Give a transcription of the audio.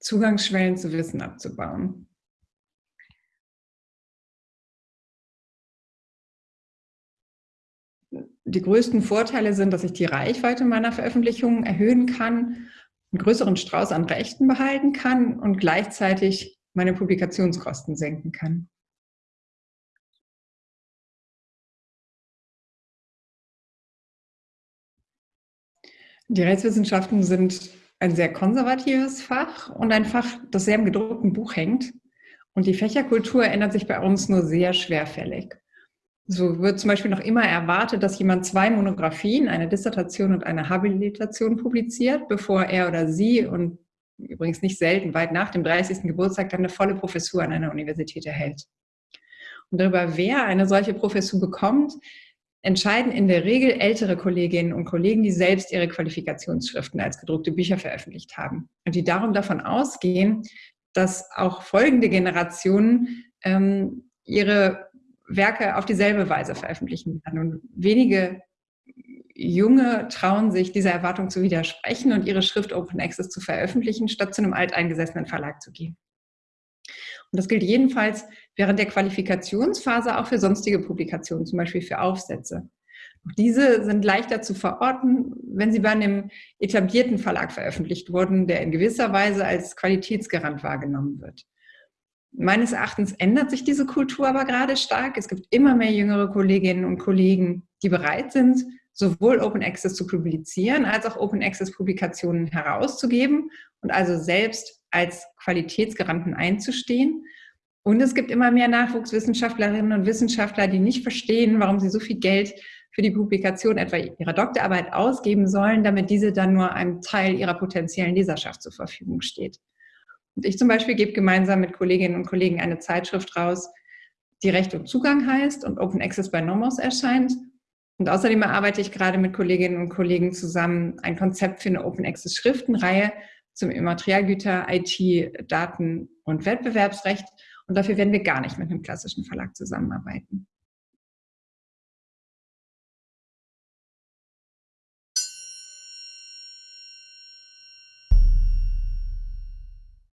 Zugangsschwellen zu Wissen abzubauen. Die größten Vorteile sind, dass ich die Reichweite meiner Veröffentlichungen erhöhen kann, einen größeren Strauß an Rechten behalten kann und gleichzeitig meine Publikationskosten senken kann. Die Rechtswissenschaften sind ein sehr konservatives Fach und ein Fach, das sehr im gedruckten Buch hängt. Und die Fächerkultur ändert sich bei uns nur sehr schwerfällig. So wird zum Beispiel noch immer erwartet, dass jemand zwei Monographien, eine Dissertation und eine Habilitation publiziert, bevor er oder sie und übrigens nicht selten weit nach dem 30. Geburtstag dann eine volle Professur an einer Universität erhält. Und darüber, wer eine solche Professur bekommt, entscheiden in der Regel ältere Kolleginnen und Kollegen, die selbst ihre Qualifikationsschriften als gedruckte Bücher veröffentlicht haben und die darum davon ausgehen, dass auch folgende Generationen ähm, ihre Werke auf dieselbe Weise veröffentlichen werden. Und wenige Junge trauen sich, dieser Erwartung zu widersprechen und ihre Schrift Open Access zu veröffentlichen, statt zu einem alteingesessenen Verlag zu gehen. Und das gilt jedenfalls während der Qualifikationsphase auch für sonstige Publikationen, zum Beispiel für Aufsätze. Diese sind leichter zu verorten, wenn sie bei einem etablierten Verlag veröffentlicht wurden, der in gewisser Weise als Qualitätsgarant wahrgenommen wird. Meines Erachtens ändert sich diese Kultur aber gerade stark. Es gibt immer mehr jüngere Kolleginnen und Kollegen, die bereit sind, sowohl Open Access zu publizieren, als auch Open Access Publikationen herauszugeben und also selbst als Qualitätsgaranten einzustehen. Und es gibt immer mehr Nachwuchswissenschaftlerinnen und Wissenschaftler, die nicht verstehen, warum sie so viel Geld für die Publikation etwa ihrer Doktorarbeit ausgeben sollen, damit diese dann nur einem Teil ihrer potenziellen Leserschaft zur Verfügung steht. Und ich zum Beispiel gebe gemeinsam mit Kolleginnen und Kollegen eine Zeitschrift raus, die Recht und Zugang heißt und Open Access bei Nomos erscheint. Und außerdem arbeite ich gerade mit Kolleginnen und Kollegen zusammen ein Konzept für eine Open Access Schriftenreihe, zum Immaterialgüter, IT, Daten und Wettbewerbsrecht. Und dafür werden wir gar nicht mit einem klassischen Verlag zusammenarbeiten.